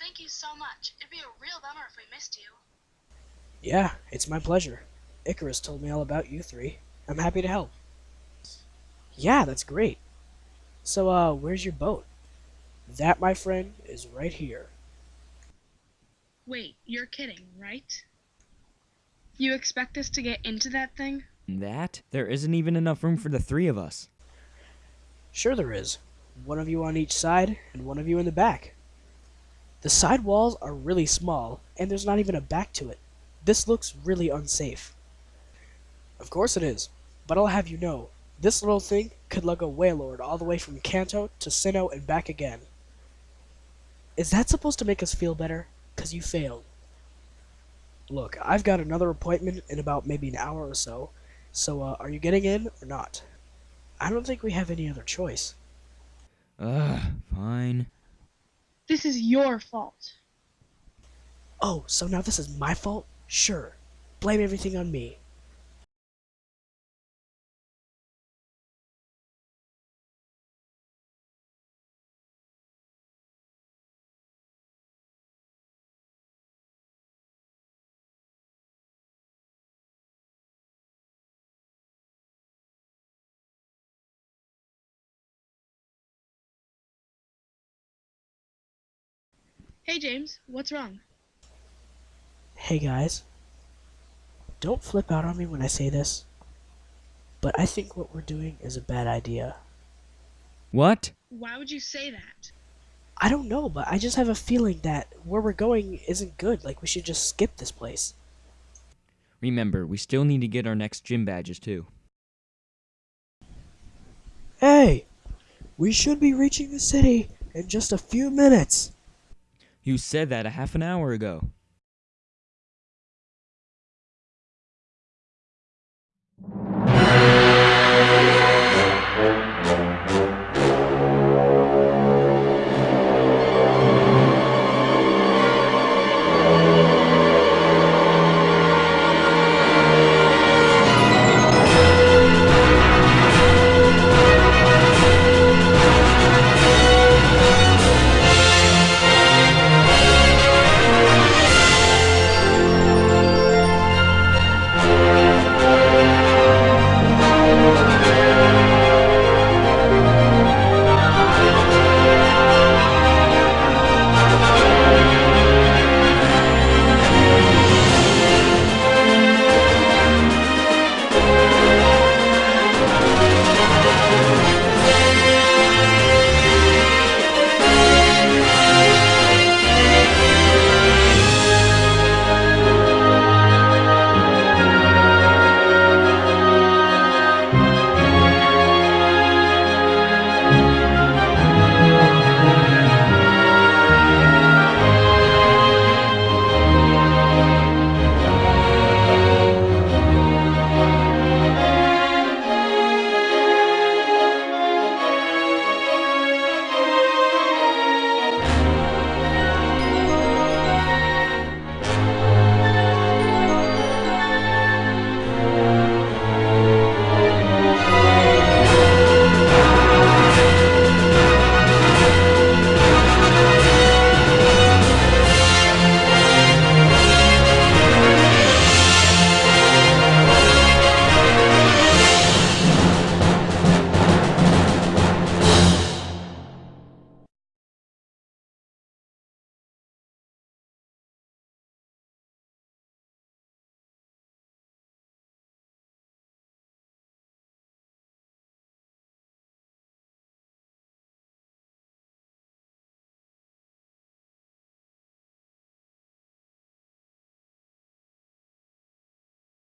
Thank you so much. It'd be a real bummer if we missed you. Yeah, it's my pleasure. Icarus told me all about you three. I'm happy to help. Yeah, that's great. So, uh, where's your boat? That, my friend, is right here. Wait, you're kidding, right? You expect us to get into that thing? That? There isn't even enough room for the three of us. Sure there is. One of you on each side, and one of you in the back. The side walls are really small, and there's not even a back to it. This looks really unsafe. Of course it is, but I'll have you know, this little thing could lug a Wailord all the way from Kanto to Sinnoh and back again. Is that supposed to make us feel better? Cause you failed. Look, I've got another appointment in about maybe an hour or so, so uh, are you getting in or not? I don't think we have any other choice. Ugh, fine. This is your fault. Oh, so now this is my fault? Sure. Blame everything on me. Hey, James, what's wrong? Hey guys. Don't flip out on me when I say this, but I think what we're doing is a bad idea. What? Why would you say that? I don't know, but I just have a feeling that where we're going isn't good. Like, we should just skip this place. Remember, we still need to get our next gym badges too. Hey! We should be reaching the city in just a few minutes. You said that a half an hour ago.